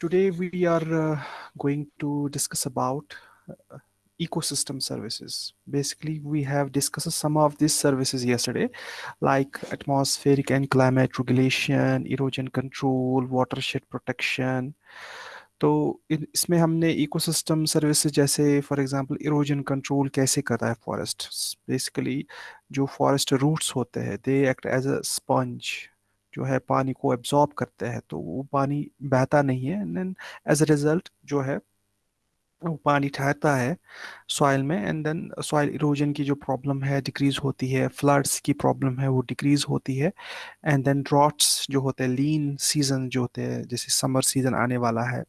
Today we are uh, going to discuss about uh, ecosystem services. Basically, we have discussed some of these services yesterday, like atmospheric and climate regulation, erosion control, watershed protection. तो इसमें हमने ecosystem services जैसे for example erosion control कैसे करता है forest basically जो forest roots होते हैं they act as a sponge जो है पानी को एब्जॉर्ब करते हैं तो वो पानी बहता नहीं है। एंड एज अ रिज़ल्ट जो है वो पानी ठहरता है सॉइल में। एंड देन सॉइल इरोजन की जो प्रॉब्लम है डिक्रीज होती है। फ्लड्स की प्रॉब्लम है वो डिक्रीज होती है। एंड देन ड्रॉट्स जो होते हैं लीन सीज़न जो होते हैं जैसे समर सीज़न आने वाला है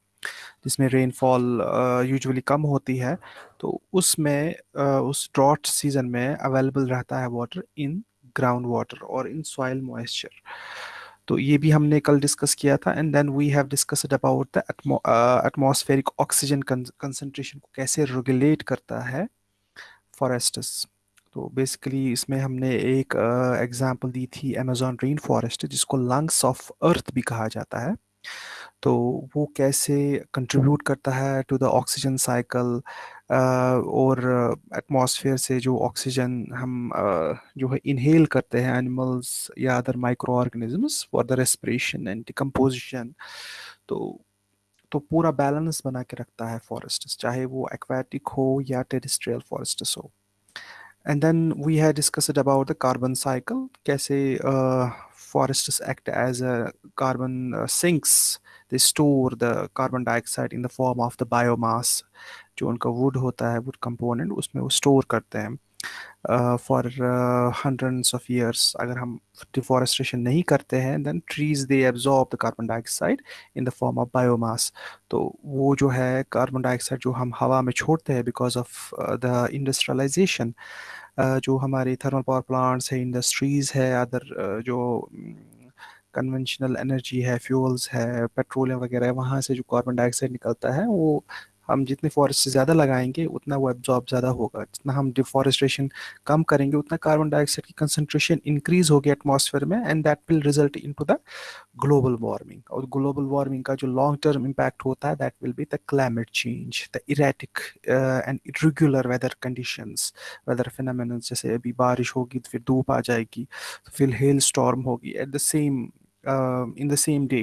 जिसमें रेनफॉल यूजुअली कम होती है तो उसमें uh, उस ड्रॉट सीज़न में अवेलेबल रहता है वाटर इन ग्राउंड वाटर और इन सॉइल मॉइस्चर तो ये भी हमने कल डिस्कस किया था and then we have discussed about the atmospheric oxygen concentration को कैसे रेगुलेट करता है फॉरेस्टस तो बेसिकली इसमें हमने एक एग्जांपल uh, दी थी अमेजोन रेन फॉरेस्ट जिसको लंग्स ऑफ़ अर्थ भी कहा जाता है। तो वो कैसे कंट्रीब्यूट करता है टू द ऑक्सीजन साइकिल और एटमॉस्फेयर से जो ऑक्सीजन हम जो है इनहेल करते हैं एनिमल्स या other micro organisms for the respiration and decomposition तो तो पूरा बैलेंस बना के रखता है फॉरेस्ट चाहे वो एक्वाटिक हो या टेरिस्ट्रियल फॉरेस्ट हो। And then we have discussed about the carbon cycle कैसे forests act as a carbon uh, sinks. They store the carbon dioxide in the form of the biomass जो उनका wood होता है wood component उसमें वो store करते हैं। For hundreds of years अगर हम डिफॉरेस्टेशन नहीं करते हैं then trees they absorb the carbon dioxide in the form of biomass तो वो जो है कार्बन डाइऑक्साइड जो हम हवा में छोड़ते हैं बिकॉज़ ऑफ़ द इंडस्ट्रियलाइजेशन जो हमारे थर्मल पावर प्लांट्स है इंडस्ट्रीज़ है अदर जो कन्वेंशनल एनर्जी है फ्यूल्स है पेट्रोलियम वगैरह वहाँ से जो कार्बन डाइऑक्साइड निकलता है, वो हम जितने फॉरेस्ट ज़्यादा लगाएँगे उतना वो एब्जॉर्ब ज़्यादा होगा। जितना हम डिफॉरेस्टेशन कम करेंगे उतना कार्बन डाइऑक्साइड की कंसनट्रेशन इंक्रीज होगी एटमॉस्फेयर में and that will result in to the global warming और ग्लोबल वार्मिंग का जो लॉन्ग टर्म इम्पैक्ट होता है that will be the climate change the erratic and irregular weather conditions weather phenomena जैसे अभी बारिश होगी तो फिर धूप आ जाएगी तो फिर हेल स्टॉर्म होगी at the same in the same day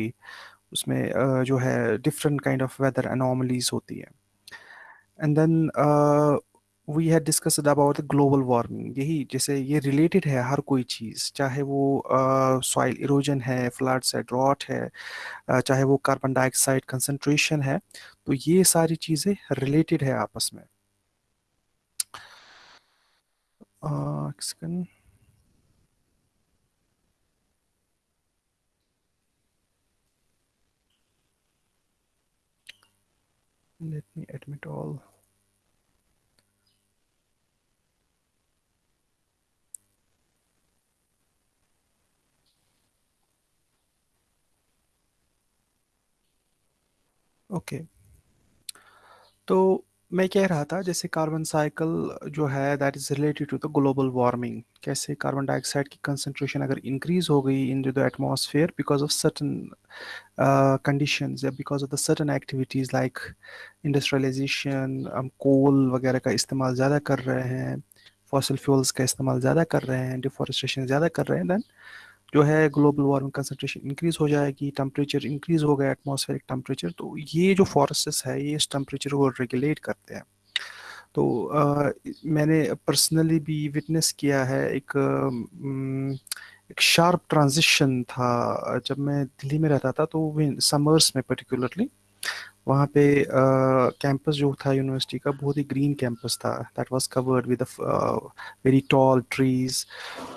उसमें uh, जो है different kind of weather anomalies होती है। And then we had discussed about global warming यही जैसे ये रिलेटेड है हर कोई चीज़ चाहे वो सॉइल uh, इरोजन है फ्लड्स है ड्रॉट है uh, चाहे वो कार्बन डाइऑक्साइड कंसनट्रेशन है तो ये सारी चीज़ें रिलेटेड है आपस में। Uh, admit all okay So. मैं कह रहा था, जैसे कार्बन साइकिल जो है that is related to the global warming कैसे कार्बन डाइऑक्साइड की कंसंट्रेशन अगर इंक्रीज हो गई in the atmosphere because of certain conditions या because of the certain activities like industrialisation हम कोल वगैरह का इस्तेमाल ज़्यादा कर रहे हैं फॉसिल फ्यूल्स का इस्तेमाल ज़्यादा कर रहे हैं डिफॉरेस्टेशन ज़्यादा कर रहे हैं दैन जो है ग्लोबल वार्मिंग कंसनट्रेशन इंक्रीज हो जाएगी टेम्परेचर इंक्रीज हो गया एटमॉस्फेरिक टेम्परेचर तो ये जो फॉरेस्ट है ये इस टेम्परेचर को रेगुलेट करते हैं। तो आ, मैंने पर्सनली भी विटनेस किया है एक एक शार्प ट्रांजिशन था जब मैं दिल्ली में रहता था तो समर्स में पर्टिकुलरली वहाँ पे कैंपस uh, जो था यूनिवर्सिटी का बहुत ही ग्रीन कैंपस था। That was covered with very tall trees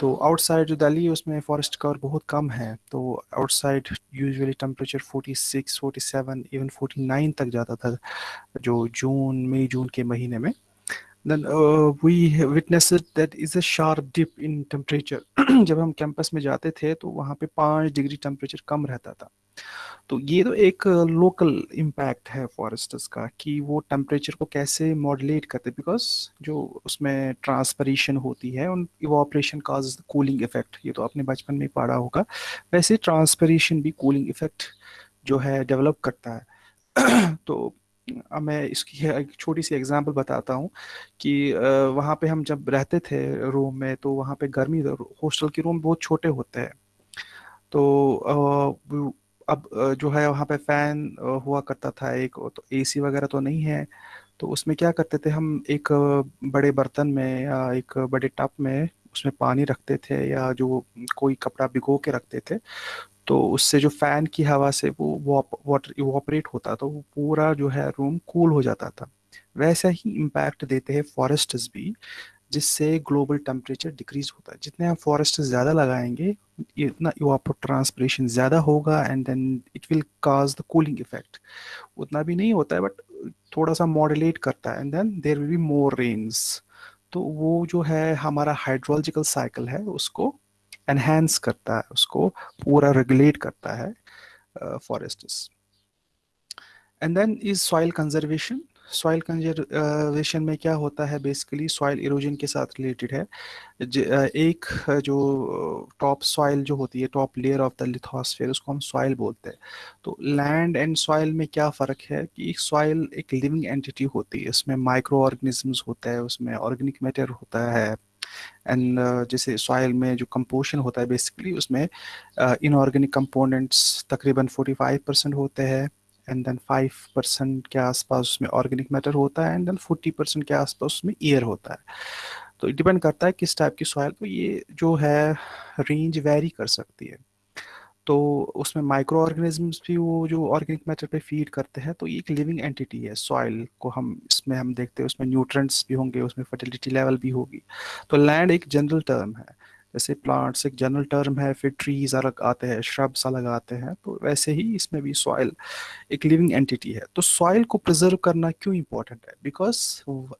तो आउटसाइड जो दिल्ली है उसमें फॉरेस्ट कवर बहुत कम है। तो आउटसाइड यूजुअली टेम्परेचर 46 47 इवन 49 तक जाता था जो जून मई जून के महीने में। Then uh, we witnessed that is a sharp dip in temperature जब हम कैंपस में जाते थे तो वहाँ पे पाँच डिग्री टेम्परेचर कम रहता था। तो ये तो एक लोकल इम्पैक्ट है फॉरेस्टर्स का कि वो टेम्परेचर को कैसे मॉडलेट करते बिकॉज़ जो उसमें ट्रांसपरेशन होती है, उन इवापरेशन काज कूलिंग इफ़ेक्ट ये तो आपने बचपन में पढ़ा होगा। वैसे ट्रांसपरेशन भी कूलिंग इफ़ेक्ट जो है डेवलप करता है। तो मैं इसकी एक छोटी सी एग्जांपल बताता हूँ कि वहाँ पे हम जब रहते थे रूम में तो वहाँ पे गर्मी, हॉस्टल के रूम बहुत छोटे होते हैं। तो अब जो है वहाँ पे फ़ैन हुआ करता था एक तो एसी वगैरह तो नहीं है तो उसमें क्या करते थे हम एक बड़े बर्तन में या एक बड़े टप में उसमें पानी रखते थे या जो कोई कपड़ा भिगो के रखते थे तो उससे जो फ़ैन की हवा से वो वाटर इवापोरेट होता तो वो पूरा जो है रूम कूल हो जाता था। वैसा ही इम्पैक्ट देते हैं फॉरेस्ट्स भी जिससे ग्लोबल टेम्परेचर डिक्रीज होता है। जितने हम फॉरेस्ट ज़्यादा लगाएँगे इतना ट्रांसपरेशन ज़्यादा होगा and then it will cause the cooling effect उतना भी नहीं होता है बट थोड़ा सा मॉडलेट करता है and then there will be more rains तो वो जो है, हमारा हाइड्रोलॉजिकल साइकिल है, उसको एनहेंस करता है, उसको पूरा रेगुलेट करता है forests and then is soil conservation soil conservation में क्या होता है? बेसिकली सॉइल इरोजन के साथ रिलेटेड है। एक जो टॉप सॉइल जो होती है top layer of the lithosphere उसको हम सॉइल बोलते हैं। तो लैंड एंड सॉइल में क्या फ़र्क है कि सॉइल एक लिविंग एंटिटी होती है। उसमें माइक्रो ऑर्गेनिजम्स होता है उसमें ऑर्गेनिक मैटर होता है। एंड uh, जैसे सॉइल में जो कंपोशन होता है बेसिकली उसमें इनऑर्गेनिक कंपोनेंट्स तकरीबन 45 परसेंट होते हैं। एंड देन फाइव परसेंट के आसपास उसमें ऑर्गेनिक मैटर होता है एंड देन फोर्टी परसेंट के आसपास उसमें एयर होता है। तो डिपेंड करता है किस टाइप की सॉइल तो ये जो है रेंज वेरी कर सकती है। तो उसमें माइक्रो ऑर्गेनिजम्स भी वो जो ऑर्गेनिक मैटर पे फ़ीड करते हैं तो ये एक लिविंग एंटिटी है सॉइल को हम इसमें हम देखते हैं, उसमें न्यूट्रेंट्स भी होंगे, उसमें फर्टिलिटी लेवल भी होगी। तो लैंड एक जनरल टर्म है। जैसे प्लांट्स एक जनरल टर्म है फिर ट्रीज अलग आते हैं श्रब्स अलग आते हैं तो वैसे ही इसमें भी सॉइल एक लिविंग एंटिटी है। तो सॉइल को प्रिजर्व करना क्यों इम्पोर्टेंट है? बिकॉज़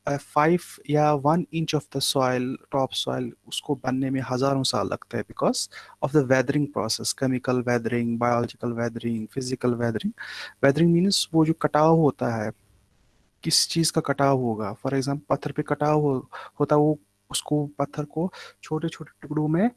फाइव या one inch of the soil top soil उसको बनने में हज़ारों साल लगते हैं because of the weathering process chemical weathering biological weathering physical weathering weathering means वो जो कटाव होता है किस चीज़ का कटाव होगा? फॉर एग्ज़ाम्पल पत्थर पे कटाव हो, होता वो उसको पत्थर को छोटे छोटे टुकड़ों में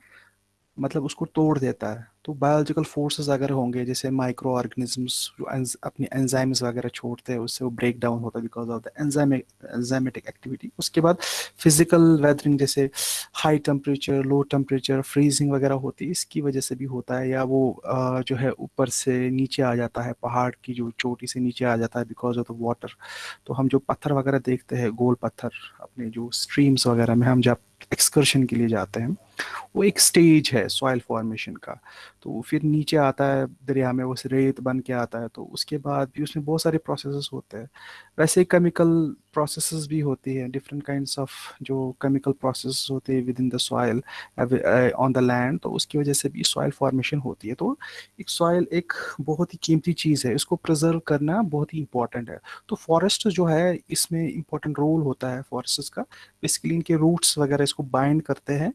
मतलब उसको तोड़ देता है। तो बायोलॉजिकल फोर्सेस अगर होंगे, जैसे माइक्रो ऑर्गेनिजम्स जो अपनी एंजाइम्स वगैरह छोड़ते हैं, उससे वो ब्रेक डाउन होता है because of the enzymatic activity उसके बाद फ़िज़िकल वेदरिंग जैसे high temperature low temperature freezing वगैरह होती है, इसकी वजह से भी होता है, या वो जो है ऊपर से नीचे आ जाता है, पहाड़ की जो चोटी से नीचे आ जाता है बिकॉज़ ऑफ़ द वाटर तो हम जो पत्थर वगैरह देखते हैं, गोल पत्थर, अपने जो स्ट्रीम्स वगैरह में हम जब एक्सकर्शन के लिए जाते हैं, वो एक स्टेज है सॉइल फॉर्मेशन का। तो फिर नीचे आता है, दरिया में वो रेत बन के आता है तो उसके बाद भी उसमें बहुत सारे प्रोसेसेस होते हैं। वैसे केमिकल प्रोसेसेस भी होती है डिफरेंट काइंड्स ऑफ़ जो केमिकल प्रोसेस होते हैं within the soil on the land तो उसकी वजह से भी सॉइल फॉर्मेशन होती है। तो एक सॉइल एक बहुत ही कीमती चीज़ है, इसको प्रिजर्व करना बहुत ही इंपॉर्टेंट है। तो फॉरेस्ट जो है, इसमें इंपॉर्टेंट रोल होता है फॉरेस्ट का। बेसिकली इनके रूट्स वगैरह इसको बाइंड करते हैं,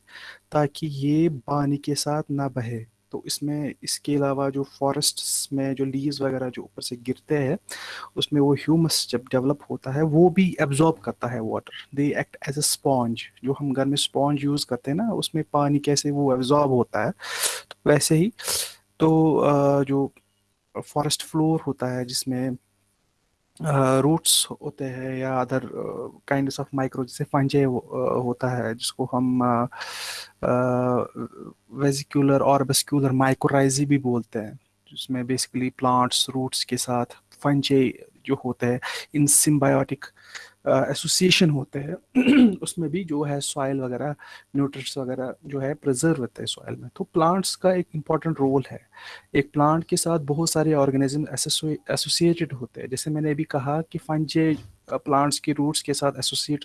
ताकि ये पानी के साथ ना बहे। तो इसमें, इसके अलावा जो फॉरेस्ट में जो लीव्स वगैरह जो ऊपर से गिरते हैं, उसमें वो ह्यूमस जब डेवलप होता है, वो भी एब्जॉर्ब करता है water they act as a sponge जो हम घर में स्पॉन्ज यूज़ करते हैं ना, उसमें पानी कैसे वो एब्जॉर्ब होता है तो वैसे ही तो जो फॉरेस्ट फ्लोर होता है, जिसमें रूट्स uh, होते हैं या अदर काइंड ऑफ़ माइक्रो जैसे फंजे होता है जिसको हम वेजिकुलर और बेस्क्यूलर माइक्रोराइजी भी बोलते हैं जिसमें बेसिकली प्लांट्स रूट्स के साथ फंजे जो होते हैं इन सिम्बायोटिक एसोसिएशन होते हैं। उसमें भी जो है सॉइल वगैरह न्यूट्रिट्स वगैरह जो है प्रिजर्व होते हैं सॉइल में। तो प्लांट्स का एक इंपॉर्टेंट रोल है। एक प्लांट के साथ बहुत सारे ऑर्गेनिज्म एसोसिएटेड होते हैं। जैसे मैंने अभी कहा कि फंजे प्लांट्स के रूट्स के साथ एसोसिएट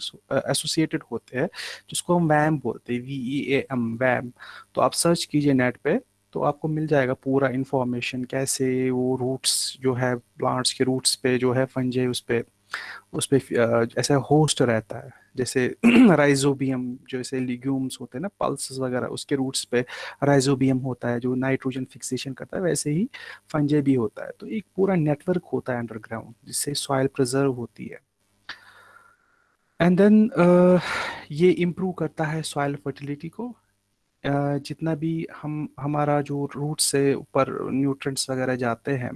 एसोसिएटेड होते हैं, जिसको हम वैम बोलते हैं वी ई ए एम वैम तो आप सर्च कीजिए नेट पे तो आपको मिल जाएगा पूरा इन्फॉर्मेशन कैसे वो रूट्स जो है प्लांट्स के रूट्स पे जो है फंजे उस पर उस पर ऐसा होस्ट रहता है। जैसे राइजोबियम जो ऐसे लिग्यूम्स होते हैं ना पल्स वगैरह उसके रूट्स पे राइजोबियम होता है जो नाइट्रोजन फिक्सेशन करता है वैसे ही फंजे भी होता है। तो एक पूरा नेटवर्क होता है अंडरग्राउंड जिससे सॉइल प्रिजर्व होती है। एंड देन uh, ये इम्प्रूव करता है सॉइल फर्टिलिटी को जितना भी हम, हमारा जो रूट से ऊपर न्यूट्रिएंट्स वगैरह जाते हैं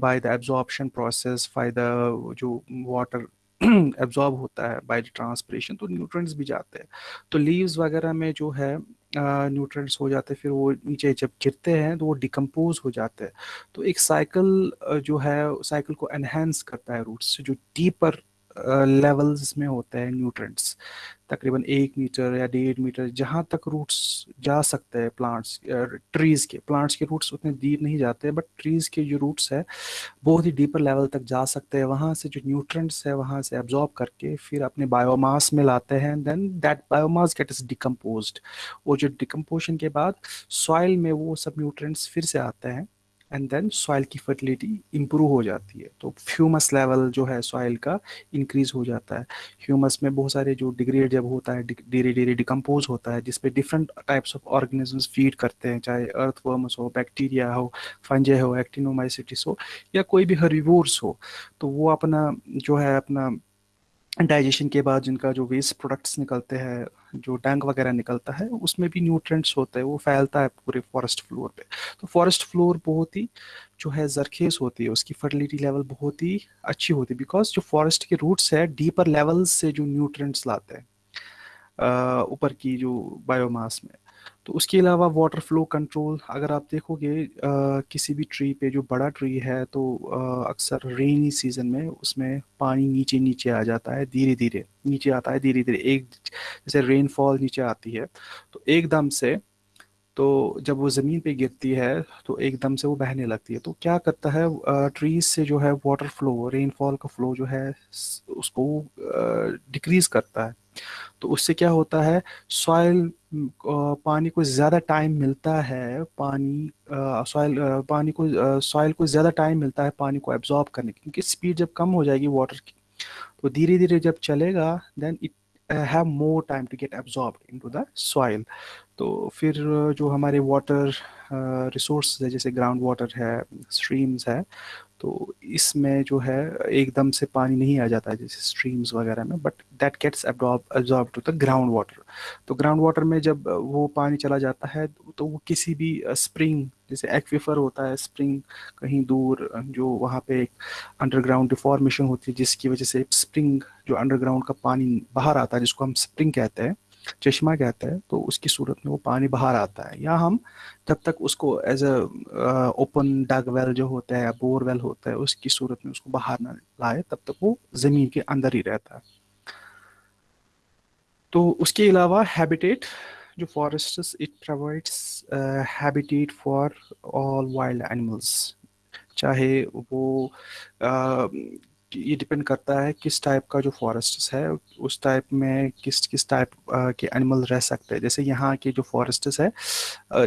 by the absorption process by the जो वाटर एब्जॉर्ब होता है बाय ट्रांसपरेशन तो न्यूट्रिएंट्स भी जाते हैं। तो लीव्स वगैरह में जो है न्यूट्रिएंट्स हो जाते हैं, फिर वो नीचे जब गिरते हैं तो वो डिकम्पोज हो जाते हैं। तो एक साइकिल जो है साइकिल को एनहेंस करता है रूट्स जो डीपर लेवल्स में होते हैं न्यूट्रेंट्स तकरीबन एक मीटर या डेढ़ मीटर जहाँ तक रूट्स जा सकते हैं प्लांट्स ट्रीज़ के। प्लांट्स के रूट्स उतने डीप नहीं जाते बट ट्रीज़ के जो रूट्स है, बहुत ही डीपर लेवल तक जा सकते हैं। वहाँ से जो न्यूट्रेंट्स है, वहाँ से एब्जॉर्ब करके फिर अपने बायोमास में लाते हैं। Then that biomass get is decompose वो जो डिकम्पोजन के बाद सॉइल में वो सब न्यूट्रेंट्स फिर से आते हैं। एंड देन सॉइल की फर्टिलिटी इंप्रूव हो जाती है। तो ह्यूमस लेवल जो है सॉइल का इंक्रीज हो जाता है। ह्यूमस में बहुत सारे जो डिग्रेड जब होता है धीरे धीरे डिकम्पोज होता है जिसपे different types of organisms feed करते हैं, चाहे अर्थवर्म्स हो बैक्टीरिया हो फंजे हो एक्टिनोमाइसिटिस हो, या कोई भी हरिवोर्स हो तो वो अपना जो है अपना डाइजेशन के बाद जिनका जो वेस्ट प्रोडक्ट्स निकलते हैं, जो टैंक वगैरह निकलता है, उसमें भी न्यूट्रेंट्स होते हैं, वो फैलता है पूरे फॉरेस्ट फ्लोर पे। तो फॉरेस्ट फ्लोर बहुत ही जो है जरखेज होती है, उसकी फर्टिलिटी लेवल बहुत ही अच्छी होती है बिकॉज़ जो फॉरेस्ट के रूट्स है डीपर लेवल से जो न्यूट्रेंट्स लाते हैं ऊपर की जो बायोमास में। तो उसके अलावा वाटर फ्लो कंट्रोल अगर आप देखोगे किसी भी ट्री पे जो बड़ा ट्री है तो अक्सर रेनी सीज़न में उसमें पानी नीचे नीचे आ जाता है धीरे धीरे नीचे आता है धीरे धीरे एक जैसे रेनफॉल नीचे आती है तो एकदम से तो जब वो ज़मीन पे गिरती है तो एकदम से वो बहने लगती है। तो क्या करता है ट्रीज से जो है वाटर फ्लो रेनफॉल का फ्लो जो है उसको डिक्रीज करता है। तो उससे क्या होता है सॉइल पानी को ज़्यादा टाइम मिलता है, पानी सॉइल पानी को सॉइल को ज़्यादा टाइम मिलता है पानी को एब्जॉर्ब करने की, क्योंकि स्पीड जब कम हो जाएगी वाटर की तो धीरे धीरे जब चलेगा then it have more time to get absorb into the soil तो फिर जो हमारे वाटर रिसोर्स है, जैसे ग्राउंड वाटर है स्ट्रीम्स है तो इसमें जो है, एकदम से पानी नहीं आ जाता जैसे स्ट्रीम्स वगैरह में but that gets absorb to the ground water तो ग्राउंड वाटर में जब वो पानी चला जाता है तो वो किसी भी स्प्रिंग जैसे एक्विफर होता है स्प्रिंग कहीं दूर, जो वहाँ पे एक अंडरग्राउंड डिफॉर्मेशन होती है, जिसकी वजह से स्प्रिंग जो अंडरग्राउंड का पानी बाहर आता है, जिसको हम स्प्रिंग कहते हैं चश्मा कहते हैं तो उसकी सूरत में वो पानी बाहर आता है। या हम जब तक उसको as a open dug well जो होता है या बोर वेल होता है, उसकी सूरत में उसको बाहर ना लाए, तब तक वो ज़मीन के अंदर ही रहता है। तो उसके अलावा हैबिटेट जो forest it provides habitat for all wild animals चाहे वो ये डिपेंड करता है किस टाइप का जो फॉरेस्ट है, उस टाइप में किस किस टाइप के एनिमल रह सकते हैं। जैसे यहाँ के जो फॉरेस्ट है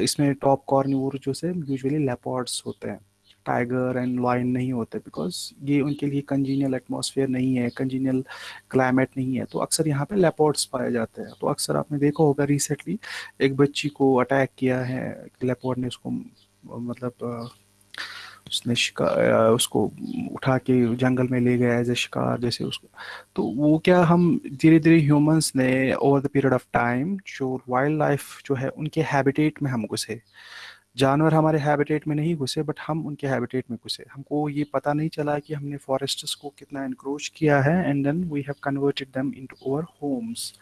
इसमें टॉप कॉर्निवर जो से यूजुअली लेपर्ड्स होते हैं। टाइगर एंड लाइन नहीं होते बिकॉज़ ये उनके लिए कंजीनियल एटमॉस्फेयर नहीं है कंजीनियल क्लाइमेट नहीं है। तो अक्सर यहाँ पे लेपर्ड्स पाए जाते हैं। तो अक्सर आपने देखा होगा रिसेंटली एक बच्ची को अटैक किया है लेपर्ड ने उसको मतलब उसने शिकार उसको उठा के जंगल में ले गया एज ए शिकार, जैसे उसको। तो वो क्या हम धीरे धीरे ह्यूमंस ने over the period of time जो वाइल्ड लाइफ जो है, उनके हैबिटेट में हम घुसे। जानवर हमारे हैबिटेट में नहीं घुसे बट हम उनके हैबिटेट में घुसे। हमको ये पता नहीं चला कि हमने फॉरेस्ट्स को कितना इनक्रोच किया है and then we have converted them into our homes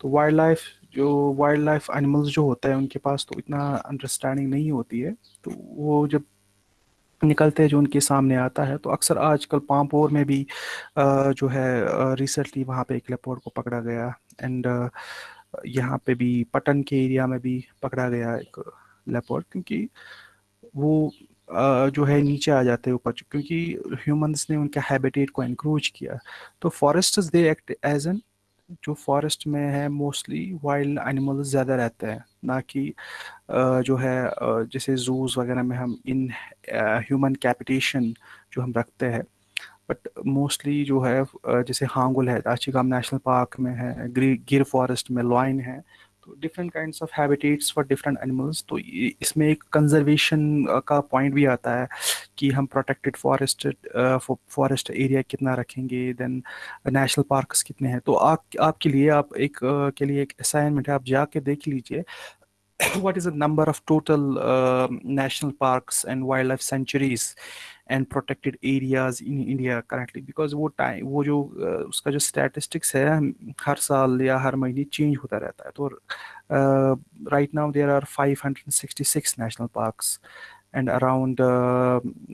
तो वाइल्ड लाइफ जो वाइल्ड लाइफ एनिमल्स जो होता है, उनके पास तो इतना अंडरस्टैंडिंग नहीं होती है। तो वो जब निकलते हैं जो उनके सामने आता है। तो अक्सर आजकल पामपोर में भी जो है रिसेंटली वहाँ पे एक लेपोर्ड को पकड़ा गया एंड यहाँ पे भी, पटन के एरिया में भी पकड़ा गया एक लेपोर्ड क्योंकि वो जो है नीचे आ जाते हैं ऊपर क्योंकि ह्यूमंस ने उनके हैबिटेट को इंक्रोच किया। तो forest they act as an जो फॉरेस्ट में है मोस्टली वाइल्ड एनिमल ज़्यादा रहते हैं, ना कि जो है जैसे जूज वगैरह में हम इन ह्यूमन कैपिटेशन जो हम रखते हैं। बट मोस्टली जो है जैसे हांगुल है आचिगाम नेशनल पार्क में है गिर फॉरेस्ट में लॉइन है different kinds of habitats for different animals तो इसमें एक कंजर्वेशन का पॉइंट भी आता है कि हम प्रोटेक्टेड फॉरेस्ट फॉरेस्ट एरिया कितना रखेंगे देन नेशनल पार्क्स कितने हैं। तो आप आपके लिए आप एक के लिए एक असाइनमेंट है आप जाके देख लीजिए। What is the number of total uh, national parks and wildlife sanctuaries and protected areas in India currently because वो टाइम वो जो उसका जो स्टैटिस्टिक्स है हर साल या हर महीने चेंज होता रहता है। तो right now there are 566 national parks and around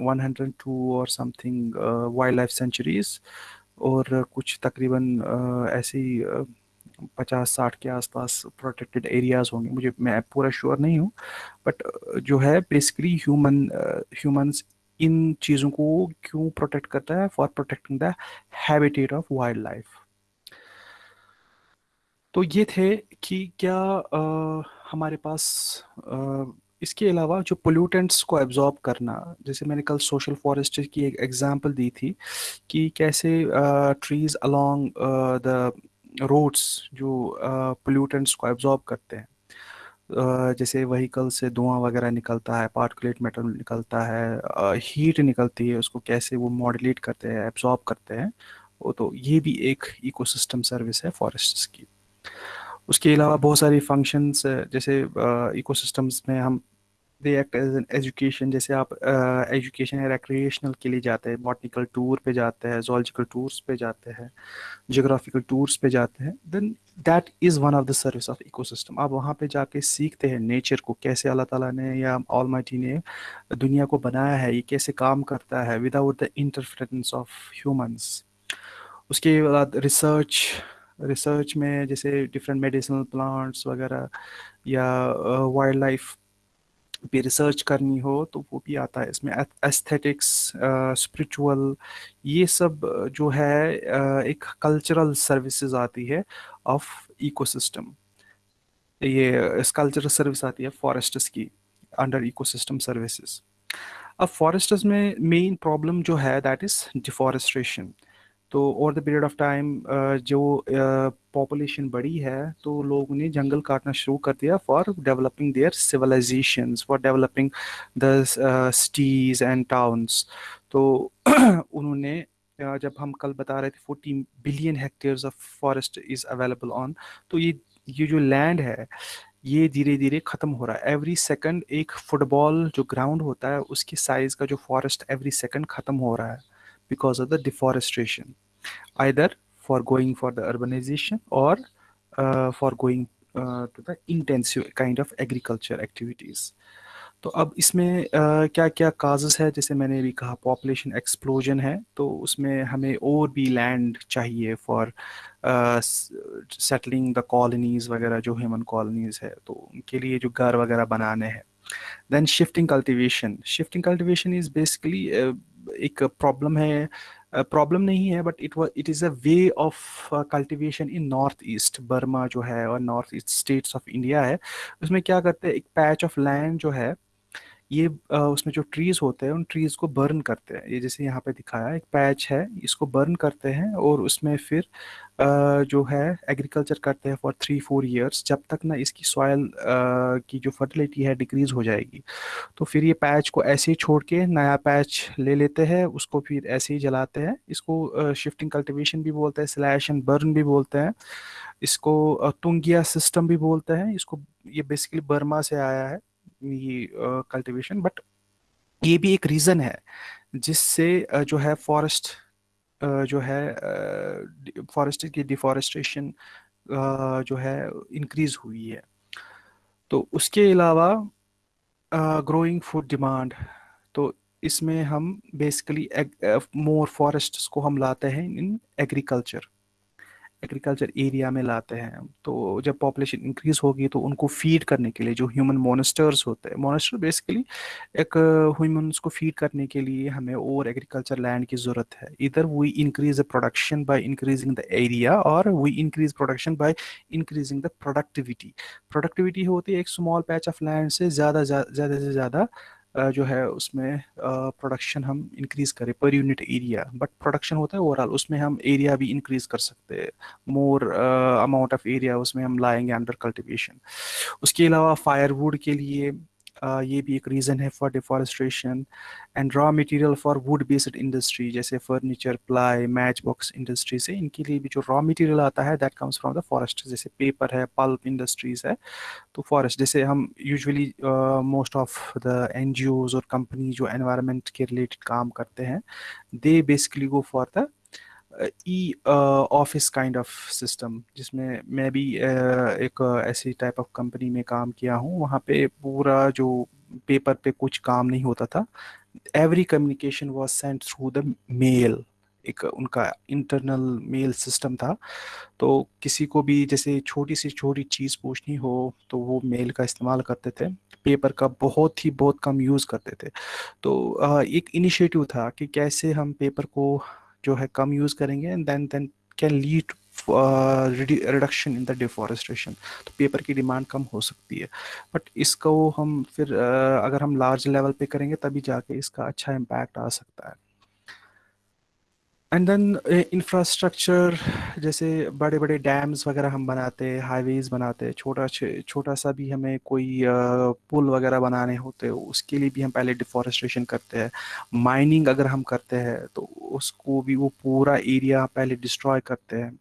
102 और समथिंग वाइल्ड लाइफ सेंचुरीज और कुछ तकरीबन uh, ऐसे ही पचास साठ के आसपास प्रोटेक्टेड एरियाज़ होंगे। मुझे मैं पूरा श्योर नहीं हूँ बट जो है बेसिकली ह्यूमन ह्यूमंस इन चीज़ों को क्यों प्रोटेक्ट करता है? For protecting the habitat of wildlife तो ये थे कि क्या आ, हमारे पास आ, इसके अलावा जो पोल्यूटेंट्स को एब्जॉर्ब करना जैसे मैंने कल सोशल फॉरेस्ट की एक एग्जांपल दी थी कि कैसे ट्रीज अलोंग द रोड्स जो पोल्यूटेंट्स को एब्जॉर्ब करते हैं। जैसे वहीकल से धुआँ वगैरह निकलता है पार्टिकुलेट मेटल निकलता है हीट निकलती है, उसको कैसे वो मॉडलेट करते हैं एब्जॉर्ब करते हैं, वो तो ये भी एक इकोसिस्टम सर्विस है फॉरेस्ट की। उसके अलावा बहुत सारी फ़ंक्शंस जैसे इकोसिस्टम्स में हम they act as an education, जैसे आप एजुकेशन या रिक्रिएशनल के लिए जाते हैं बॉटनिकल टूर पे जाते हैं जोलॉजिकल टूर्स पे जाते हैं जोग्राफिकल टूर्स पे जाते हैं then that is one of the service of ecosystem आप वहाँ पे जाके सीखते हैं नेचर को, कैसे अल्लाह ताला ने या ऑल ने दुनिया को बनाया है, ये कैसे काम करता है without the interference of humans उसके बाद रिसर्च रिसर्च में जैसे डिफरेंट मेडिसिनल प्लांट्स वगैरह या वाइल्ड लाइफ भी रिसर्च करनी हो तो वो भी आता है इसमें। एस्थेटिक्स स्पिरिचुअल ये सब जो है एक कल्चरल सर्विसेज़ आती है ऑफ़ इकोसिस्टम ये कल्चरल सर्विस आती है फॉरेस्टर्स की अंडर इकोसिस्टम सर्विसेज़ अब फॉरेस्टर्स में मेन प्रॉब्लम जो है दैट इज़ डिफॉरेस्ट्रेशन तो over the period of time जो पॉपुलेशन बढ़ी है तो लोगों ने जंगल काटना शुरू कर दिया for developing their civilisation for developing the cities and towns तो उन्होंने जब हम कल बता रहे थे fourteen billion hectares of forest is available on तो ये ये जो लैंड है, ये धीरे धीरे ख़त्म हो रहा है। एवरी सेकंड एक फुटबॉल जो ग्राउंड होता है, उसके साइज़ का जो फॉरेस्ट एवरी सेकंड ख़त्म हो रहा है। Because of the deforestation either for going for the urbanization or uh, for going uh, to the intensive kind of agriculture activities. तो अब इसमें uh, क्या क्या काजेस है? जैसे मैंने भी कहा पॉपुलेशन एक्सप्लोजन है तो उसमें हमें और भी लैंड चाहिए फॉर सेटलिंग द कॉलोनीज वगैरह जो ह्यूमन कॉलोनीज है तो उनके लिए जो घर वगैरह बनाने हैं। Then shifting cultivation shifting cultivation is basically एक प्रॉब्लम है प्रॉब्लम नहीं है but it it is a way of cultivation in north east Burma जो है और north east states of India है। उसमें क्या करते हैं, एक पैच ऑफ़ लैंड जो है ये उसमें जो ट्रीज होते हैं, उन ट्रीज को बर्न करते हैं। ये जैसे यहाँ पे दिखाया, एक पैच है, इसको बर्न करते हैं और उसमें फिर जो है एग्रीकल्चर करते हैं फॉर थ्री फोर इयर्स जब तक ना इसकी सॉयल की जो फर्टिलिटी है डिक्रीज हो जाएगी। तो फिर ये पैच को ऐसे ही छोड़ के नया पैच ले लेते हैं, उसको फिर ऐसे ही जलाते हैं। इसको शिफ्टिंग कल्टिवेशन भी बोलते हैं स्लैश एंड बर्न भी बोलते हैं। इसको तुंगिया सिस्टम भी बोलते हैं। इसको, ये बेसिकली बर्मा से आया है। ये कल्टीवेशन बट ये भी एक रीज़न है, जिससे जो है फॉरेस्ट जो है फॉरेस्ट की डिफॉरेस्टेशन जो है इंक्रीज हुई है। तो उसके अलावा ग्रोइंग फ़ूड डिमांड तो इसमें हम बेसिकली मोर फॉरेस्ट को हम लाते हैं इन एग्रीकल्चर एग्रीकल्चर एरिया में लाते हैं तो जब पॉपुलेशन इंक्रीज होगी तो उनको फ़ीड करने के लिए जो ह्यूमन मोनिस्टर्स होते हैं मोनिस्टर बेसिकली एक ह्यूमन्स को फ़ीड करने के लिए हमें और एग्रीकल्चर लैंड की ज़रूरत है। इधर we increase the production by increasing the area और we increase production by increasing the productivity productivity होती है एक स्मॉल पैच ऑफ़ लैंड से ज़्यादा ज़्यादा से ज़्यादा जो है उसमें प्रोडक्शन हम इंक्रीज करें per unit area but production होता है ओवरऑल उसमें हम एरिया भी इंक्रीज कर सकते हैं। मोर अमाउंट ऑफ़ एरिया उसमें हम लाएँगे अंडर कल्टिवेशन उसके अलावा फायरवुड के लिए ये भी एक रीज़न है for deforestation and raw material for wood based industry जैसे furniture ply match box industry से इनके लिए भी जो रॉ मटेरियल आता है that comes from the forest जैसे पेपर है पल्प इंडस्ट्रीज़ है तो फॉरेस्ट जैसे हम usually most of the an और कंपनी जो एनवायरमेंट के रिलेटेड काम करते हैं they basically go for the e office kind of system जिसमें मैं भी uh, एक ऐसी टाइप ऑफ़ कंपनी में काम किया हूँ वहाँ पे पूरा जो पेपर पे कुछ काम नहीं होता था every communication was sent through the mail एक उनका इंटरनल मेल सिस्टम था तो किसी को भी जैसे छोटी सी छोटी चीज़ पूछनी हो तो वो मेल का इस्तेमाल करते थे पेपर का बहुत ही बहुत कम यूज़ करते थे तो एक इनिशिएटिव था कि कैसे हम पेपर को जो है कम यूज़ करेंगे and then then can lead reduction in the deforestation तो पेपर की डिमांड कम हो सकती है। बट इसको हम फिर uh, अगर हम लार्ज लेवल पे करेंगे तभी जाके इसका अच्छा इम्पैक्ट आ सकता है। एंड देन इंफ्रास्ट्रक्चर जैसे बड़े बड़े डैम्स वगैरह हम बनाते हैं हाईवेज बनाते हैं छोटा छोटा सा भी हमें कोई पुल वगैरह बनाने होते हैं उसके लिए भी हम पहले डिफॉरेस्ट्रेशन करते हैं। माइनिंग अगर हम करते हैं तो उसको भी वो पूरा एरिया पहले डिस्ट्रॉय करते हैं।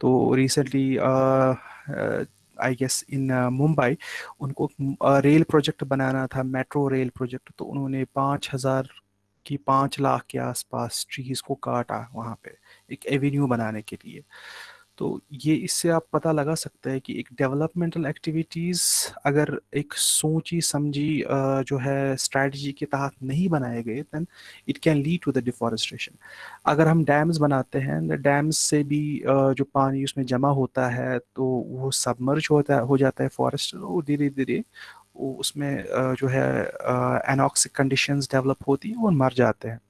तो recently I guess in Mumbai, उनको रेल प्रोजेक्ट बनाना था मेट्रो रेल प्रोजेक्ट तो उन्होंने पाँच हज़ार कि पाँच लाख के आसपास ट्रीज को काटा वहाँ पे, एक एवेन्यू बनाने के लिए। तो ये इससे आप पता लगा सकते हैं कि एक डेवलपमेंटल एक्टिविटीज़ अगर एक सोची समझी जो है स्ट्रेटजी के तहत नहीं बनाए गए then it can lead to the deforestation अगर हम डैम्स बनाते हैं डैम्स से भी जो पानी उसमें जमा होता है तो वो सबमर्ज होता है जाता है फॉरेस्ट तो धीरे धीरे उसमें जो है एनॉक्सिक कंडीशंस डेवलप होती हैं और मर जाते हैं।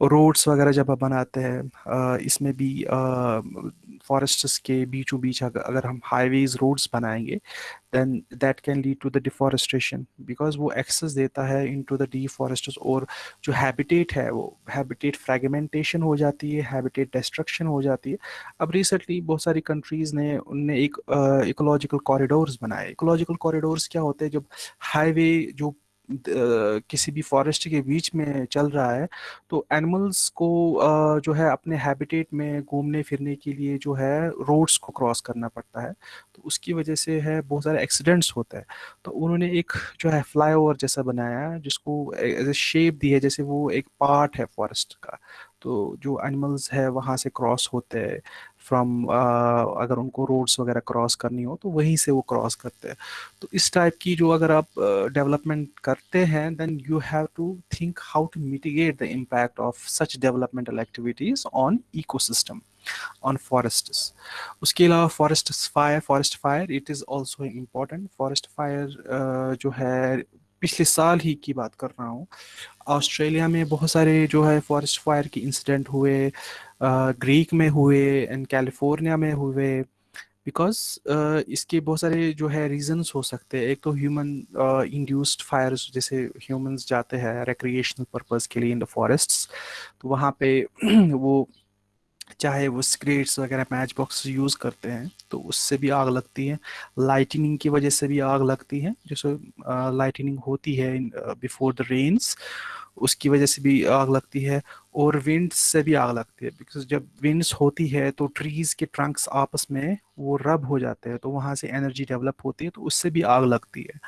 रोड्स वगैरह जब आप बनाते हैं इसमें भी फॉरेस्ट्स के बीचों बीच अगर हम हाईवेज रोड्स बनाएँगे then that can lead to the deforestation because वो एक्सेस देता है इन टू द डिफॉरेस्टर्स और जो हैबिटेट है वो हैबिटेट फ्रेगमेंटेशन हो जाती है हैबिटेट डिस्ट्रक्शन हो जाती है। अब रिसेंटली बहुत सारी कंट्रीज़ ने उनने एक इकोलॉजिकल कॉरिडोर्स बनाए। इकोलॉजिकल कॉरिडोर्स क्या होते हैं? जब हाईवे जो किसी भी फॉरेस्ट के बीच में चल रहा है तो एनिमल्स को जो है अपने हैबिटेट में घूमने फिरने के लिए जो है रोड्स को क्रॉस करना पड़ता है तो उसकी वजह से है बहुत सारे एक्सीडेंट्स होते हैं। तो उन्होंने एक जो है फ्लाईओवर जैसा बनाया है, जिसको एज ए शेप दी है, जैसे वो एक पार्ट है फॉरेस्ट का तो जो एनिमल्स है वहाँ से क्रॉस होते हैं। फ्रॉम uh, अगर उनको रोड्स वगैरह क्रॉस करनी हो तो वहीं से वो क्रॉस करते हैं। तो इस टाइप की जो अगर आप डेवलपमेंट uh, करते हैं then you have to think how to mitigate the impact of such developmental activities on ecosystem on forests. उसके अलावा forest fire forest fire it is also important forest fire जो है पिछले साल ही की बात कर रहा हूँ। ऑस्ट्रेलिया में बहुत सारे जो है फॉरेस्ट फायर के इंसिडेंट हुए ग्रीक में हुए एंड कैलिफ़ोर्निया में हुए। बिकॉज़ uh, इसके बहुत सारे जो है रीजंस हो सकते हैं। एक तो ह्यूमन इंड्यूस्ड फायर्स जैसे ह्यूमंस जाते हैं रिक्रिएशनल पर्पस के लिए इन द फॉरेस्ट्स तो वहाँ पे वो चाहे वो स्क्रेट्स वगैरह मैच बॉक्स यूज़ करते हैं तो उससे भी आग लगती है। लाइटनिंग की वजह से भी आग लगती है, जैसे लाइटनिंग होती है बिफोर द रेन्स उसकी वजह से भी आग लगती है और विंड्स से भी आग लगती है। बिकॉज़ जब विंड्स होती है तो ट्रीज़ के ट्रंक्स आपस में वो रब हो जाते हैं तो वहाँ से एनर्जी डेवलप होती है तो उससे भी आग लगती है।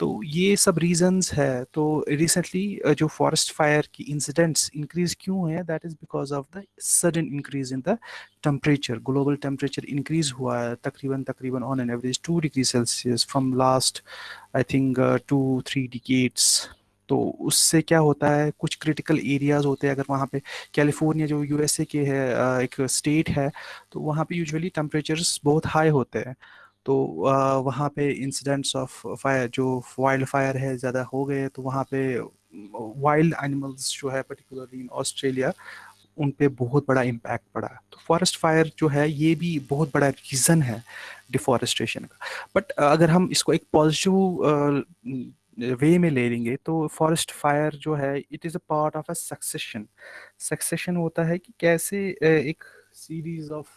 तो ये सब रीजंस है। तो रिसेंटली जो फॉरेस्ट फायर की इंसिडेंट्स इंक्रीज क्यों है that is because of the sudden increase in the temperature global temperature increase हुआ है, तकरीबन तकरीबन on an average two degree Celsius from last I think two three decades तो उससे क्या होता है, कुछ क्रिटिकल एरियाज़ होते हैं, अगर वहाँ पे कैलिफ़ोर्निया जो यूएसए के है एक स्टेट है तो वहाँ पे यूजुअली टेम्परेचर्स बहुत हाई होते हैं। तो वहाँ पे इंसिडेंट्स ऑफ़ फायर जो वाइल्ड फायर है, ज़्यादा हो गए तो वहाँ पे वाइल्ड एनिमल्स जो है पर्टिकुलरली इन ऑस्ट्रेलिया उन पे बहुत बड़ा इम्पैक्ट पड़ा। तो फॉरेस्ट फायर जो है, ये भी बहुत बड़ा रीज़न है डिफॉरेस्टेशन का। बट अगर हम इसको एक पॉजिटिव वे में ले लेंगे तो फॉरेस्ट फायर जो है it is a part of a succession succession होता है कि कैसे एक सीरीज़ ऑफ़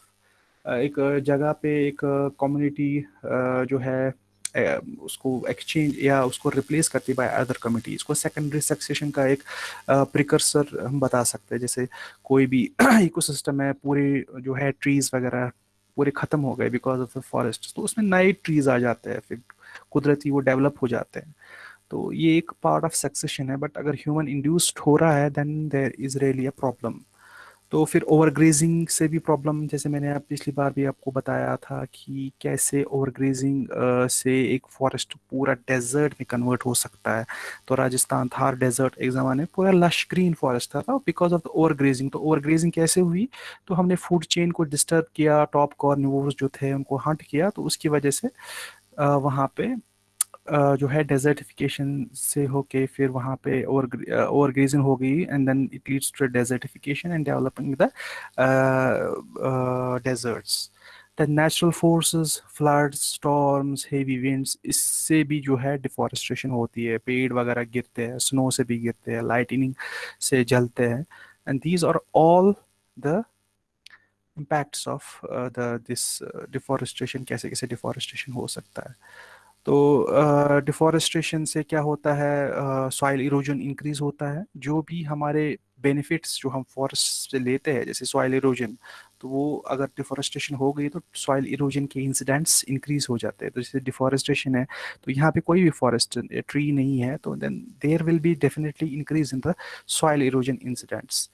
एक जगह पे एक कम्युनिटी जो है उसको एक्सचेंज या उसको रिप्लेस करती बाय अदर कमिटी इसको सेकेंडरी सक्सेशन का एक प्रिकर्सर हम बता सकते हैं। जैसे कोई भी इकोसिस्टम है, पूरे जो है ट्रीज वगैरह पूरे ख़त्म हो गए बिकॉज़ ऑफ़ द फॉरेस्ट तो उसमें नए ट्रीज आ जाते हैं, फिर कुदरती वो डेवलप हो जाते हैं। तो ये एक पार्ट ऑफ़ सक्सेशन है बट अगर ह्यूमन इंड्यूस्ड हो रहा है then there is really a problem तो फिर ओवरग्रेजिंग से भी प्रॉब्लम, जैसे मैंने पिछली बार भी आपको बताया था कि कैसे ओवरग्रेजिंग से एक फॉरेस्ट पूरा डेजर्ट में कन्वर्ट हो सकता है। तो राजस्थान थार डेजर्ट एक ज़माने पूरा लश ग्रीन फॉरेस्ट था बिकॉज़ ऑफ़ द ओवरग्रेजिंग। तो ओवरग्रेजिंग कैसे हुई? तो हमने फ़ूड चेन को डिस्टर्ब किया टॉप कॉर्निवोर्स जो थे उनको हंट किया तो उसकी वजह से वहाँ पे जो है डेजर्टिफिकेशन से होके फिर वहाँ पे ओवर ओवर ग्रेजिंग हो गई and then it leads to desertification and developing the deserts the natural forces floods storms heavy winds इससे भी जो है डिफॉरेस्टेशन होती है। पेड़ वगैरह गिरते हैं स्नो से भी गिरते हैं लाइटनिंग से जलते हैं। And these are all the impacts of the this uh, कैसे कैसे deforestation हो सकता है। तो डिफॉरेस्टेशन से क्या होता है सॉइल इरोजन इंक्रीज होता है। जो भी हमारे बेनिफिट्स जो हम फॉरेस्ट से लेते हैं, जैसे सॉइल इरोजन तो वो अगर डिफॉरेस्टेशन हो गई तो सॉइल इरोजन के इंसिडेंट्स इंक्रीज हो जाते हैं। तो जैसे डिफॉरेस्टेशन है तो यहाँ पे कोई भी फॉरेस्ट ट्री नहीं है तो then there will be definitely increase in the soil erosion incidents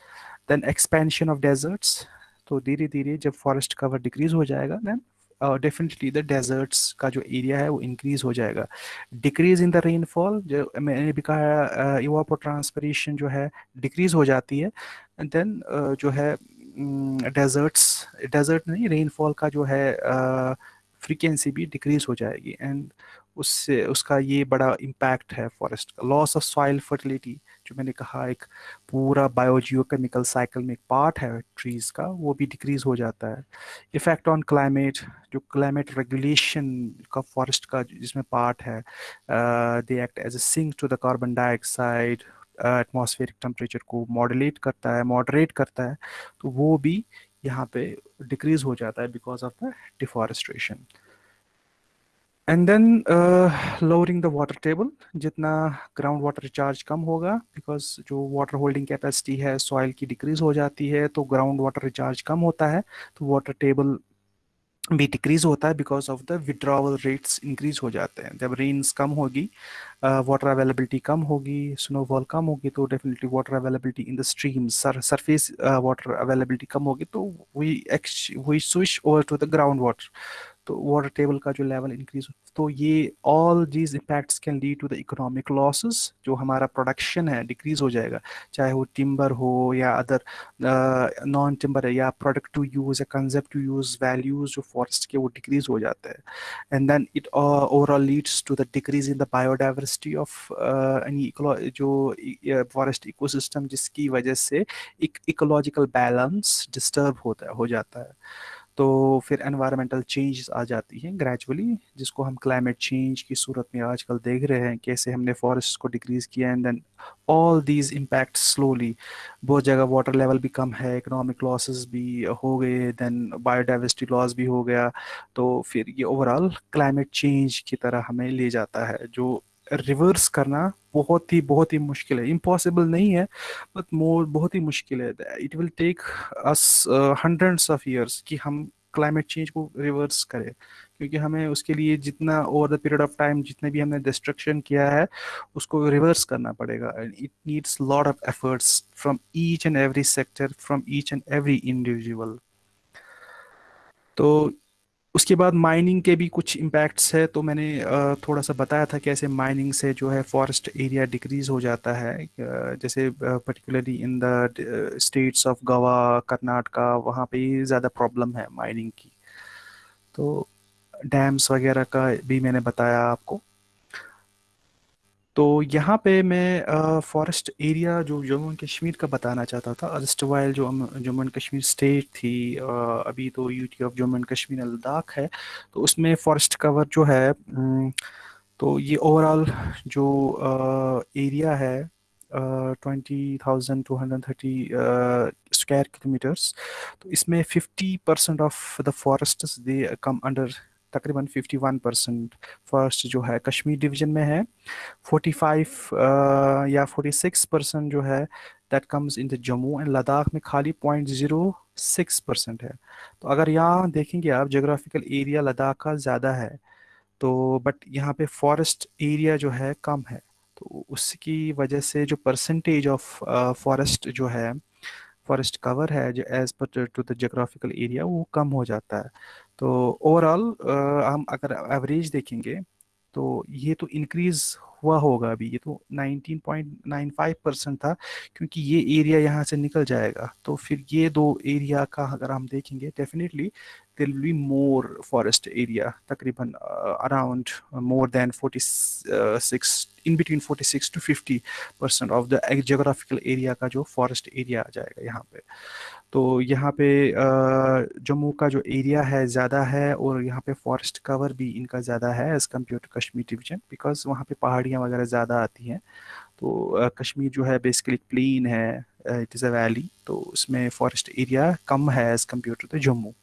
then expansion of deserts तो धीरे धीरे जब फॉरेस्ट कवर डिक्रीज हो जाएगा देन डेफिनेटली द डेजर्ट्स का जो एरिया है वो इंक्रीज हो जाएगा। डिक्रीज इन द रेनफॉल जो मैंने भी कहा इवापो ट्रांसपरेशन जो है डिक्रीज हो जाती है। एंड देन uh, जो है डेजर्ट्स um, डेजर्ट नहीं रेनफॉल का जो है फ्रीक्वेंसी uh, भी डिक्रीज हो जाएगी। एंड उससे, उसका ये बड़ा इम्पैक्ट है फॉरेस्ट का। लॉस ऑफ़ सॉइल फर्टिलिटी जो मैंने कहा, एक पूरा बायोजियोकेमिकल साइकिल में एक पार्ट है ट्रीज का, वो भी डिक्रीज हो जाता है। इफ़ेक्ट ऑन क्लाइमेट जो क्लाइमेट रेगुलेशन का फॉरेस्ट का जिसमें पार्ट है they act as a sink to the carbon dioxide atmospheric temperature को मॉडलेट करता है मॉडरेट करता है तो वो भी यहाँ पे डिक्रीज हो जाता है because of the deforestation and then lowering the water table जितना ग्राउंड वाटर रिचार्ज कम होगा बिकॉज़ जो वाटर होल्डिंग कैपेसिटी है सॉइल की डिक्रीज हो जाती है तो ग्राउंड वाटर रिचार्ज कम होता है तो वाटर टेबल भी डिक्रीज होता है because of the withdrawal rates increase हो जाते हैं। जब रेन्स कम होगी वाटर अवेलेबिलिटी कम होगी स्नोफॉल कम होगी तो definitely water availability in the stream surface water availability कम होगी तो we we switch over to the ground water तो वाटर टेबल का जो लेवल इंक्रीज तो ये all these impacts can lead to the economic losses जो हमारा प्रोडक्शन है डिक्रीज हो जाएगा। चाहे वो टिम्बर हो या अदर नॉन टिम्बर है, या प्रोडक्ट टू यूज़ या कंजेप्ट टू यूज़ वैल्यूज़ जो फॉरेस्ट के, वो डिक्रीज हो जाते हैं। And then it overall leads to the decrease in the biodiversity of any जो फॉरेस्ट इकोसिस्टम जिसकी वजह से एक इकोलॉजिकल बैलेंस डिस्टर्ब होता है, हो जाता है। तो फिर एनवायरमेंटल चेंज आ जाती हैं ग्रेजुअली जिसको हम क्लाइमेट चेंज की सूरत में आजकल देख रहे हैं, कैसे हमने फॉरेस्ट को डिक्रीज किया and then all these impact slowly बहुत जगह वाटर लेवल भी कम है इकोनॉमिक लॉसेस भी हो गए देन बायोडाइवर्सिटी लॉस भी हो गया तो फिर ये ओवरऑल क्लाइमेट चेंज की तरह हमें ले जाता है, जो रिवर्स करना बहुत ही बहुत ही मुश्किल है। इम्पॉसिबल नहीं है बट मोर बहुत ही मुश्किल है। It will take us hundreds of years कि हम क्लाइमेट चेंज को रिवर्स करें। क्योंकि हमें उसके लिए जितना over the period of time जितने भी हमने डिस्ट्रक्शन किया है, उसको रिवर्स करना पड़ेगा। And it needs lot of efforts from each and every sector from each and every individual तो उसके बाद माइनिंग के भी कुछ इम्पैक्ट्स है तो मैंने थोड़ा सा बताया था कि ऐसे माइनिंग से जो है फॉरेस्ट एरिया डिक्रीज हो जाता है। जैसे particularly in the states of Goa Karnataka वहाँ पे ज़्यादा प्रॉब्लम है माइनिंग की। तो डैम्स वगैरह का भी मैंने बताया आपको। तो यहाँ पे मैं फॉरेस्ट एरिया जो जम्मू एंड कश्मीर का बताना चाहता था अर्स्टवाइल जो जम्मू एंड कश्मीर स्टेट थी अभी तो UT of Jammu and Kashmir Ladakh है तो उसमें फॉरेस्ट कवर जो है तो ये ओवरऑल जो एरिया है twenty thousand two hundred thirty square kilometres तो इसमें fifty percent of the forest they come under तकरीबन 51 परसेंट फ़र्स्ट जो है कश्मीर डिवीज़न में है। 45 uh, या 46 परसेंट जो है that comes in the Jammu and Ladakh में खाली पॉइंट ज़ीरो सिक्स परसेंट है। तो अगर यहाँ देखेंगे आप जोग्राफिकल एरिया लद्दाख का ज़्यादा है तो बट यहाँ पे फॉरेस्ट एरिया जो है कम है। तो उसकी वजह से जो परसेंटेज ऑफ़ फॉरेस्ट जो है फॉरेस्ट कवर है जो as per to the geographical area वो कम हो जाता है। तो ओवरऑल हम अगर एवरेज देखेंगे तो ये तो इंक्रीज हुआ होगा अभी। ये तो 19.95 परसेंट था, क्योंकि ये एरिया यहाँ से निकल जाएगा। तो फिर ये दो एरिया का अगर हम देखेंगे definitely there will be more forest area तकरीबन around more than 46 in between 46 to 50 percent of the geographical area का जो फॉरेस्ट एरिया आ जाएगा यहाँ पे। तो यहाँ पे जम्मू का जो एरिया है ज़्यादा है और यहाँ पे फॉरेस्ट कवर भी इनका ज़्यादा है as compare to Kashmir division because वहाँ पे पहाड़ियाँ वगैरह ज़्यादा आती हैं। तो कश्मीर जो है बेसिकली प्लेन है इट इज़ अ वैली तो उसमें फॉरेस्ट एरिया कम है as compare to the Jammu.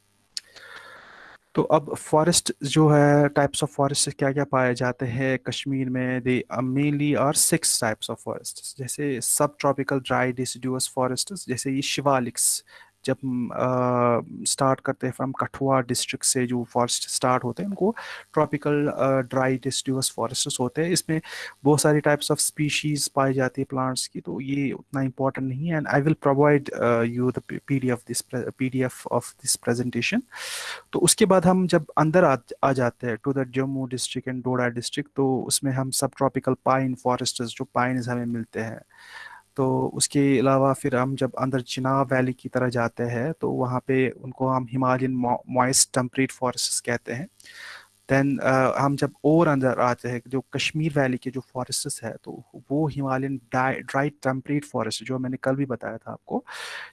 तो अब फॉरेस्ट जो है टाइप्स ऑफ़ फॉरेस्ट क्या क्या पाए जाते हैं? कश्मीर में they mainly are six types of forest जैसे सब ट्रॉपिकल ड्राई डिस फॉरेस्ट जैसे ये शिवालिक्स जब स्टार्ट करते हैं फ्रॉम कठुआ डिस्ट्रिक्ट से जो फॉरेस्ट स्टार्ट होते हैं उनको ट्रॉपिकल ड्राई डिस्ट्यूस फॉरेस्ट होते हैं। इसमें बहुत सारी टाइप्स ऑफ़ स्पीशीज पाई जाती है प्लांट्स की तो ये उतना इंपॉर्टेंट नहीं है। And I will provide you the D F this P D F of this presentation तो उसके बाद हम जब अंदर आ, आ जाते हैं to the Jammu district and Doda district तो उसमें हम सब ट्रॉपिकल पाइन फॉरेस्ट जो पाइन्स हमें मिलते हैं। तो उसके अलावा फिर हम जब अंदर चिनाब वैली की तरह जाते हैं तो वहाँ पे उनको हम हिमालयन मॉइस्ट टेम्परेट फॉरेस्ट कहते हैं। दैन uh, हम जब और अंदर आते हैं जो कश्मीर वैली के जो फॉरेस्ट है तो वो हिमालयन ड्राई टेम्परेट फॉरेस्ट जो मैंने कल भी बताया था आपको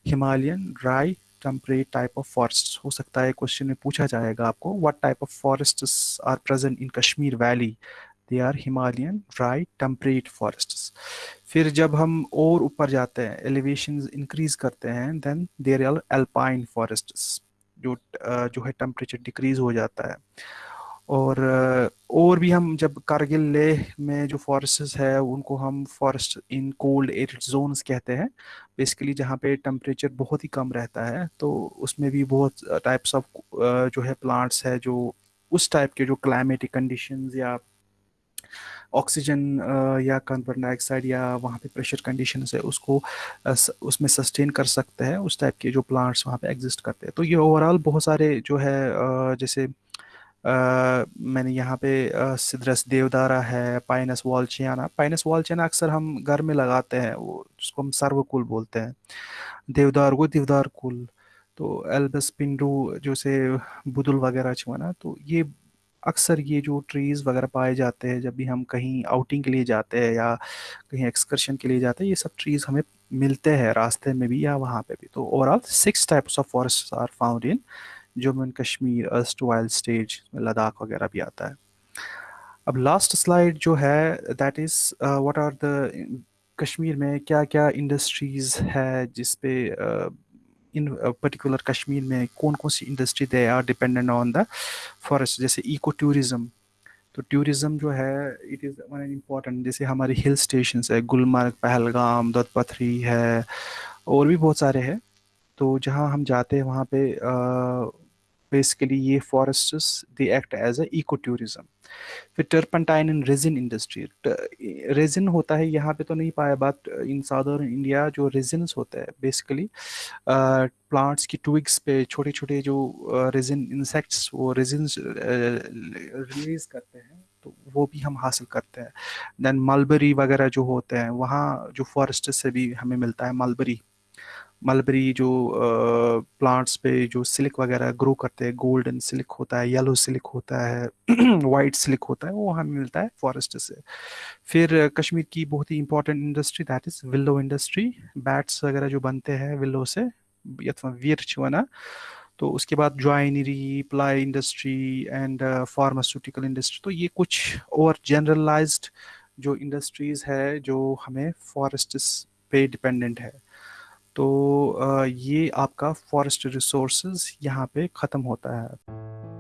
Himalayan dry temperate type of forest हो सकता है क्वेश्चन में पूछा जाएगा आपको what type of forest are present in Kashmir valley? They are Himalayan dry temperate forest फिर जब हम और ऊपर जाते हैं एलिवेशन इंक्रीज करते हैं then there are alpine forest जो जो है टेम्परेचर डिक्रीज हो जाता है। और और भी हम जब कारगिल लेह में जो फॉरेस्ट है, उनको हम forest in cold air zones कहते हैं बेसिकली जहाँ पे टेम्परेचर बहुत ही कम रहता है तो उसमें भी बहुत टाइप्स ऑफ़ जो है प्लांट्स है, जो उस टाइप के जो क्लाइमेटिक कंडीशंस या ऑक्सीजन या कार्बन डाइऑक्साइड या वहाँ पे प्रेशर कंडीशन है उसको उसमें सस्टेन कर सकते हैं उस टाइप के जो प्लांट्स वहाँ पे एग्जिस्ट करते हैं। तो ये ओवरऑल बहुत सारे जो है जैसे Uh, मैंने यहाँ पे सिद्रस देवदारा है पाइनस वॉलचियाना पाइनस वॉलचियाना अक्सर हम घर में लगाते हैं वो जिसको हम सर्वकुल बोलते हैं। देवदार वो देवदार कुल तो एल्बस पिंडू जो से बुदुल वगैरह छुआ ना तो ये अक्सर ये जो ट्रीज़ वगैरह पाए जाते हैं जब भी हम कहीं आउटिंग के लिए जाते हैं या कहीं एक्सकर्शन के लिए जाते हैं ये सब ट्रीज़ हमें मिलते हैं रास्ते में भी या वहाँ पे भी। तो overall six types of forest are found in Jammu and Kashmir as wild stage Ladakh वगैरह भी आता है। अब लास्ट स्लाइड जो है that is what are the Kashmir में क्या क्या इंडस्ट्रीज़ है जिस पे uh, इन पर्टिकुलर कश्मीर में कौन कौन सी industry they are dependent on the forest जैसे इको टूरिज़्म तो टूरिज़्म जो है इट इज़ वन इंपॉर्टेंट जैसे हमारे हिल स्टेशन है, गुलमर्ग, पहलगाम दत्तपथरी है, और भी बहुत सारे हैं। तो जहाँ हम जाते हैं, वहाँ पे बेसिकली ये forest they act as a ecotourism फिर टर्पनटाइन इन रेजिन इंडस्ट्री रेजिन होता है, यहाँ पे तो नहीं पाया बट इन साउदर्न इंडिया जो रेजिन्स होता है बेसिकली प्लांट्स की ट्विग्स पे छोटे छोटे जो रेजिन इंसेक्ट्स वो रेजिन्स रिलीज़ करते हैं तो वो भी हम हासिल करते हैं। देन मलबरी वगैरह जो होते हैं, वहाँ जो फॉरेस्ट से भी हमें मिलता है मलबरी मलबरी जो प्लांट्स पे जो सिल्क वगैरह ग्रो करते हैं गोल्डन सिल्क होता है येलो सिल्क होता है वाइट सिल्क होता है, वो हमें मिलता है फॉरेस्ट से। फिर कश्मीर की बहुत ही important industry that is willow industry bats वगैरह जो बनते हैं विल्लो से यथवा वीर वना तो उसके बाद joinery ply industry and pharmaceutical industry तो ये कुछ और जनरलाइज्ड जो इंडस्ट्रीज़ है, जो हमें फॉरेस्ट पे डिपेंडेंट है। तो ये आपका फॉरेस्ट रिसोर्सेज यहाँ पे ख़त्म होता है।